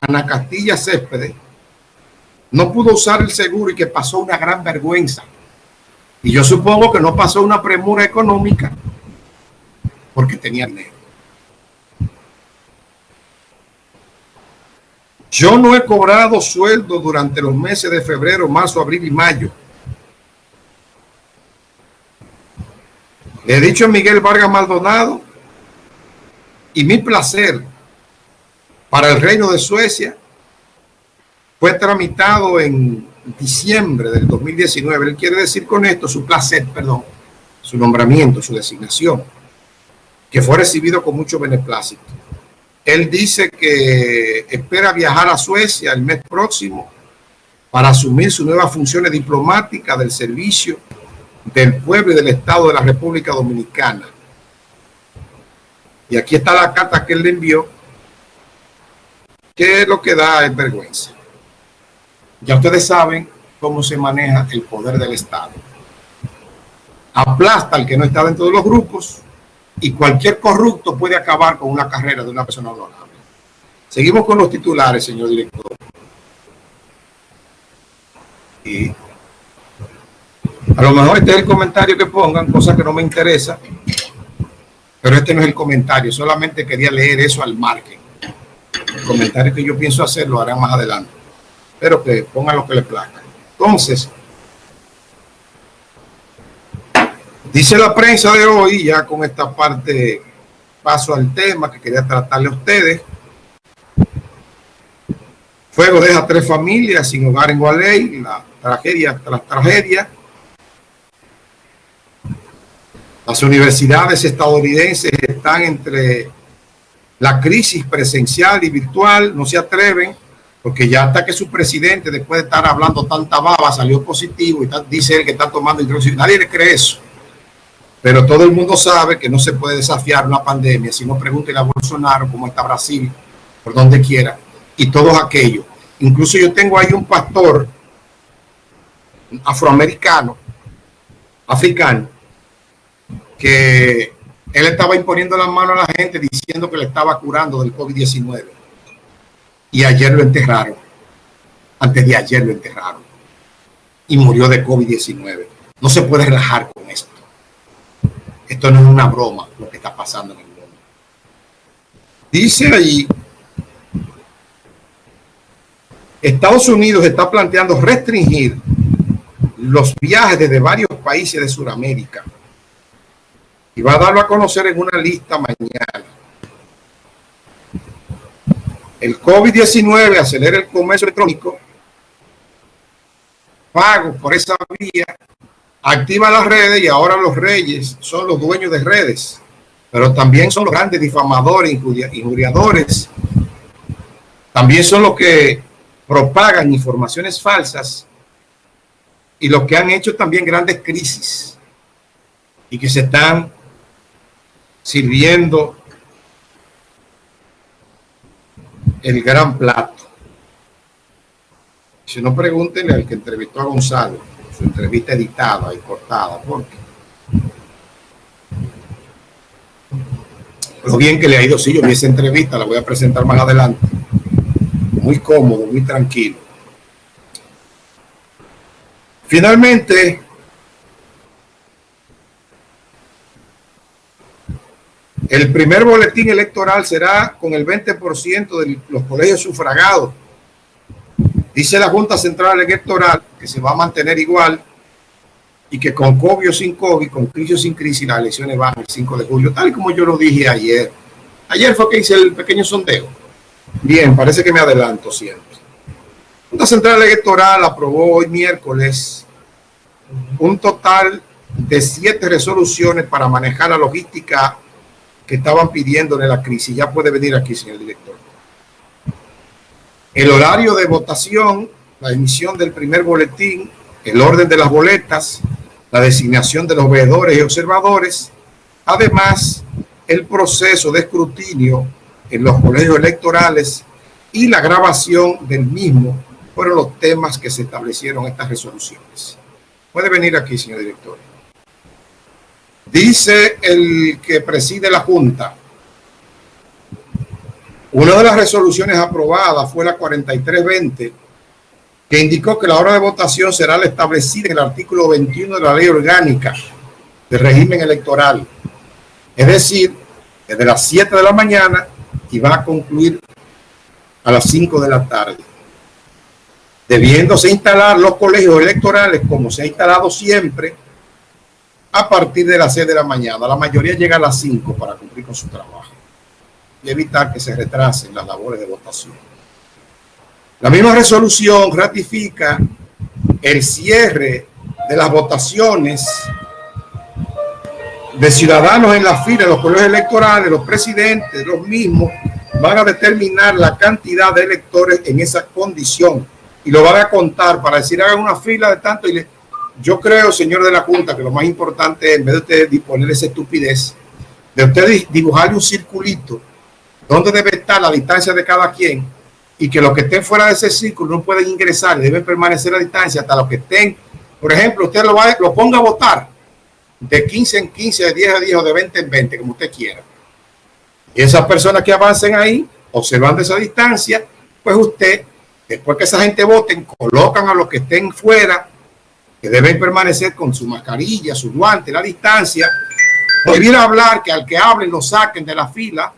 Ana Castilla Céspedes, no pudo usar el seguro y que pasó una gran vergüenza. Y yo supongo que no pasó una premura económica porque tenía dinero. Yo no he cobrado sueldo durante los meses de febrero, marzo, abril y mayo. Le he dicho a Miguel Vargas Maldonado y mi placer para el Reino de Suecia fue tramitado en diciembre del 2019. Él quiere decir con esto su placer, perdón, su nombramiento, su designación, que fue recibido con mucho beneplácito. Él dice que espera viajar a Suecia el mes próximo para asumir sus nuevas funciones diplomáticas del servicio del pueblo y del Estado de la República Dominicana. Y aquí está la carta que él le envió, que lo que da es vergüenza. Ya ustedes saben cómo se maneja el poder del Estado. Aplasta al que no está dentro de los grupos y cualquier corrupto puede acabar con una carrera de una persona honorable. Seguimos con los titulares, señor director. Y a lo mejor este es el comentario que pongan, cosa que no me interesa, pero este no es el comentario, solamente quería leer eso al margen. El comentario que yo pienso hacer lo harán más adelante pero que pongan lo que le plazca. Entonces, dice la prensa de hoy, ya con esta parte paso al tema que quería tratarle a ustedes. Fuego deja tres familias sin hogar en Gualey, la tragedia tras tragedia. Las universidades estadounidenses están entre la crisis presencial y virtual, no se atreven porque ya hasta que su presidente, después de estar hablando tanta baba, salió positivo y dice él que está tomando introducción. Nadie le cree eso. Pero todo el mundo sabe que no se puede desafiar una pandemia. Si no, pregúntele a Bolsonaro cómo está Brasil, por donde quiera, y todos aquellos. Incluso yo tengo ahí un pastor afroamericano, africano, que él estaba imponiendo las manos a la gente diciendo que le estaba curando del COVID-19 y ayer lo enterraron. Antes de ayer lo enterraron. Y murió de COVID-19. No se puede relajar con esto. Esto no es una broma lo que está pasando en el mundo. Dice allí, Estados Unidos está planteando restringir los viajes desde varios países de Sudamérica y va a darlo a conocer en una lista mañana. El COVID-19 acelera el comercio electrónico, pago por esa vía, activa las redes y ahora los reyes son los dueños de redes, pero también son los grandes difamadores, injuriadores, también son los que propagan informaciones falsas y los que han hecho también grandes crisis y que se están sirviendo el gran plato. Si no, pregúntenle al que entrevistó a Gonzalo, su entrevista editada y cortada, porque lo bien que le ha ido, sí, yo vi esa entrevista, la voy a presentar más adelante. Muy cómodo, muy tranquilo. Finalmente, El primer boletín electoral será con el 20% de los colegios sufragados. Dice la Junta Central Electoral que se va a mantener igual y que con COVID o sin COVID, con crisis o sin crisis, las elecciones van el 5 de julio, tal como yo lo dije ayer. Ayer fue que hice el pequeño sondeo. Bien, parece que me adelanto siempre. La Junta Central Electoral aprobó hoy miércoles un total de siete resoluciones para manejar la logística que estaban pidiendo en la crisis. Ya puede venir aquí, señor director. El horario de votación, la emisión del primer boletín, el orden de las boletas, la designación de los veedores y observadores, además el proceso de escrutinio en los colegios electorales y la grabación del mismo fueron los temas que se establecieron estas resoluciones. Puede venir aquí, señor director. Dice el que preside la Junta Una de las resoluciones aprobadas fue la 4320, que indicó que la hora de votación será la establecida en el artículo 21 de la ley orgánica del régimen electoral. Es decir, desde las 7 de la mañana y va a concluir a las 5 de la tarde. Debiéndose instalar los colegios electorales como se ha instalado siempre a partir de las 6 de la mañana. La mayoría llega a las 5 para cumplir con su trabajo y evitar que se retrasen las labores de votación. La misma resolución ratifica el cierre de las votaciones de ciudadanos en la fila de los colegios electorales, los presidentes, los mismos, van a determinar la cantidad de electores en esa condición y lo van a contar para decir hagan una fila de tanto y le, yo creo, señor de la Junta, que lo más importante es, en vez de usted disponer esa estupidez, de usted dibujarle un circulito donde debe estar la distancia de cada quien y que los que estén fuera de ese círculo no pueden ingresar, deben permanecer a distancia hasta los que estén, por ejemplo, usted lo, va, lo ponga a votar de 15 en 15, de 10 a 10 o de 20 en 20, como usted quiera. Y esas personas que avancen ahí, observando esa distancia, pues usted, después que esa gente voten, colocan a los que estén fuera, que deben permanecer con su mascarilla, su guante, la distancia, prohibir hablar, que al que hablen lo saquen de la fila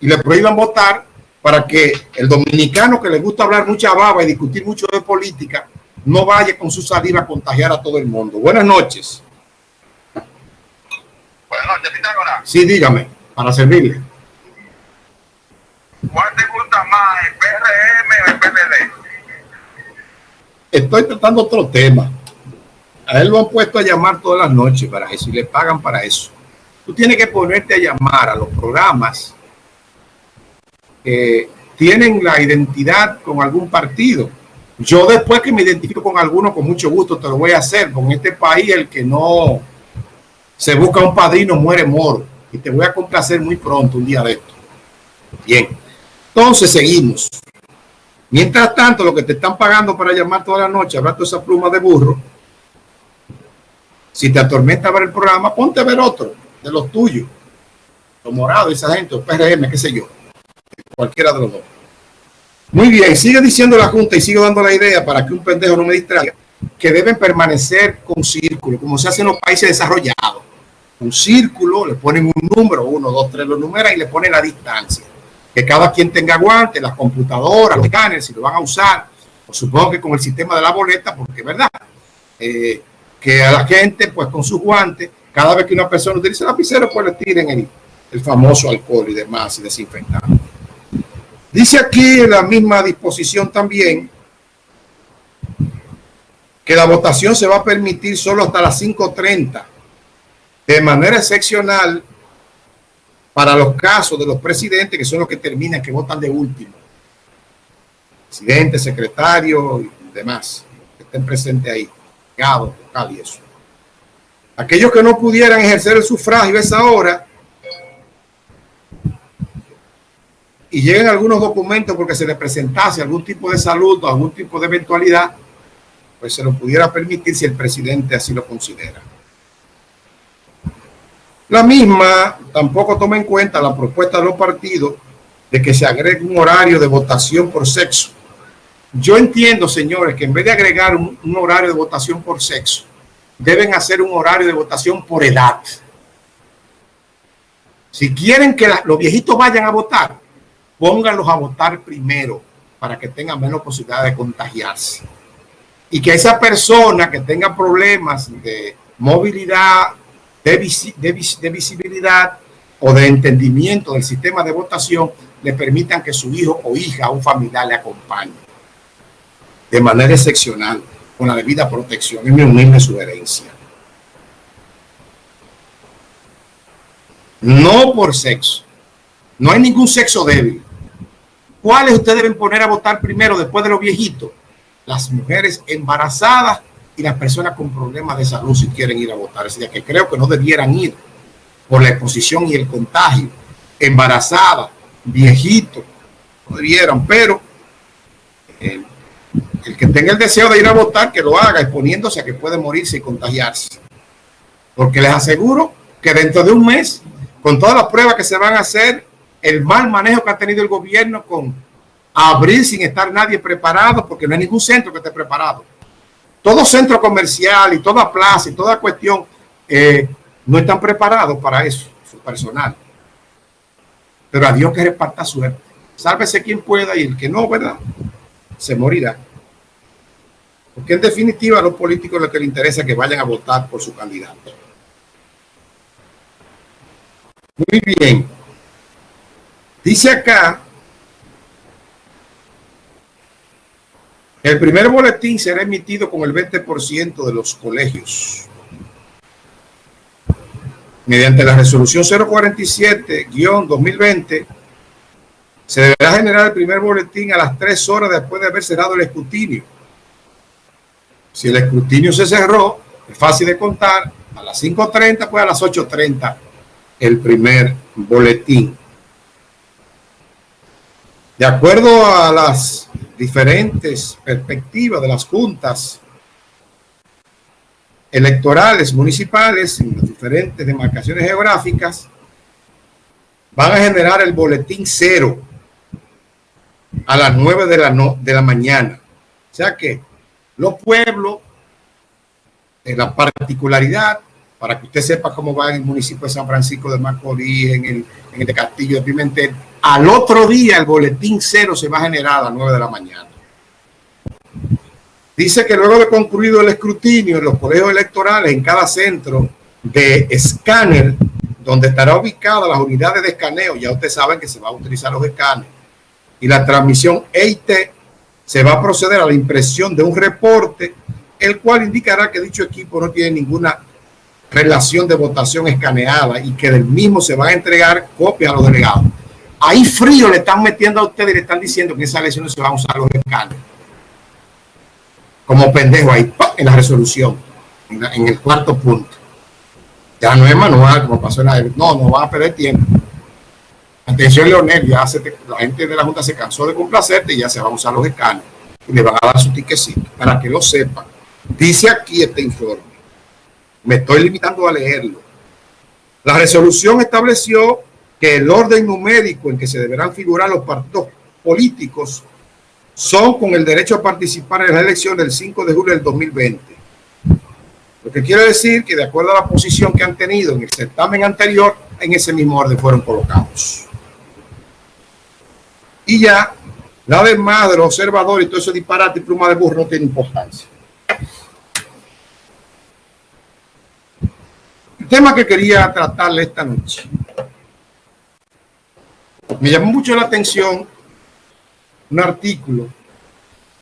y le prohíban votar para que el dominicano que le gusta hablar mucha baba y discutir mucho de política, no vaya con su salida a contagiar a todo el mundo. Buenas noches. Buenas noches, Pitágoras. Sí, dígame, para servirle. ¿Cuál te gusta más, el PRM o el PLD? Estoy tratando otro tema. A él lo han puesto a llamar todas las noches para eso y le pagan para eso. Tú tienes que ponerte a llamar a los programas que tienen la identidad con algún partido. Yo después que me identifico con alguno, con mucho gusto te lo voy a hacer. Con este país el que no se busca un padrino muere moro. Y te voy a complacer muy pronto, un día de esto. Bien. Entonces seguimos. Mientras tanto, lo que te están pagando para llamar toda la noche, hablando esa pluma de burro, si te atormenta ver el programa, ponte a ver otro de los tuyos, los morados, esa gente, o PRM, qué sé yo, cualquiera de los dos. Muy bien, sigue diciendo la Junta y sigue dando la idea para que un pendejo no me distraiga, que deben permanecer con círculo, como se hace en los países desarrollados. Un círculo, le ponen un número, uno, dos, tres, lo numeran y le ponen la distancia. Que cada quien tenga guantes, las computadoras, los escáneres, si lo van a usar, o supongo que con el sistema de la boleta, porque es verdad, eh, que a la gente, pues con sus guantes, cada vez que una persona utiliza el lapicero, pues le tiren el, el famoso alcohol y demás y desinfectante. Dice aquí en la misma disposición también que la votación se va a permitir solo hasta las 5.30 de manera excepcional para los casos de los presidentes que son los que terminan, que votan de último. Presidente, secretario y demás que estén presentes ahí y eso. Aquellos que no pudieran ejercer el sufragio a esa hora y lleguen algunos documentos porque se les presentase algún tipo de salud o algún tipo de eventualidad, pues se lo pudiera permitir si el presidente así lo considera. La misma tampoco toma en cuenta la propuesta de los partidos de que se agregue un horario de votación por sexo yo entiendo, señores, que en vez de agregar un, horario de votación por sexo, deben hacer un horario de votación por edad. Si quieren que los viejitos vayan a votar, pónganlos a votar primero para que tengan menos posibilidad de contagiarse. Y que esa persona que tenga problemas de movilidad, de, de visibilidad o de entendimiento del sistema de votación, le permitan que su hijo o hija o un familiar le acompañe de manera excepcional con la debida protección. Es mi humilde sugerencia. No por sexo. No hay ningún sexo débil. ¿Cuáles ustedes deben poner a votar primero después de los viejitos? Las mujeres embarazadas y las personas con problemas de salud si quieren ir a votar. Es decir, que creo que no debieran ir por la exposición y el contagio. Embarazadas, viejitos, no debieran, pero el el que tenga el deseo de ir a votar, que lo haga exponiéndose a que puede morirse y contagiarse. Porque les aseguro que dentro de un mes, con todas las pruebas que se van a hacer el mal manejo que ha tenido el gobierno con abrir sin estar nadie preparado, porque no hay ningún centro que esté preparado. Todo centro comercial y toda plaza y toda cuestión eh, no están preparados para eso, su personal. Pero a Dios que reparta suerte. Sálvese quien pueda y el que no, ¿verdad? Se morirá. Porque en definitiva a los políticos lo que les interesa es que vayan a votar por su candidato. Muy bien. Dice acá, el primer boletín será emitido con el 20% de los colegios. Mediante la resolución 047-2020, se deberá generar el primer boletín a las tres horas después de haber cerrado el escrutinio. Si el escrutinio se cerró, es fácil de contar, a las 5.30, pues a las 8.30 el primer boletín. De acuerdo a las diferentes perspectivas de las juntas electorales municipales en las diferentes demarcaciones geográficas, van a generar el boletín cero a las 9 de la, no, de la mañana. O sea que los pueblos, en la particularidad, para que usted sepa cómo va en el municipio de San Francisco de Macorís, en el, el Castillo de Pimentel, al otro día el boletín cero se va a generar a las 9 de la mañana. Dice que luego de concluido el escrutinio en los colegios electorales en cada centro de escáner, donde estará ubicada las unidades de escaneo, ya ustedes saben que se va a utilizar los escáneres, y la transmisión EIT, se va a proceder a la impresión de un reporte, el cual indicará que dicho equipo no tiene ninguna relación de votación escaneada y que del mismo se va a entregar copias a los delegados. Ahí frío le están metiendo a ustedes y le están diciendo que en esa elección se van a usar los escáneres. Como pendejo ahí, en la resolución, en, el cuarto punto. Ya no es manual, como pasó en la... No, no van a perder tiempo. Atención, Leonel, ya la gente de la Junta se cansó de complacerte y ya se van a usar los escáneres y le van a dar su tiquecito para que lo sepan. Dice aquí este informe me estoy limitando a leerlo. La resolución estableció que el orden numérico en que se deberán figurar los partidos políticos son con el derecho a participar en la elección del 5 de julio del 2020. Lo que quiere decir que de acuerdo a la posición que han tenido en el certamen anterior, en ese mismo orden fueron colocados. Y ya, nada más de los observadores y todo eso disparate y pluma de burro no tiene importancia. tema que quería tratarle esta noche. Me llamó mucho la atención un artículo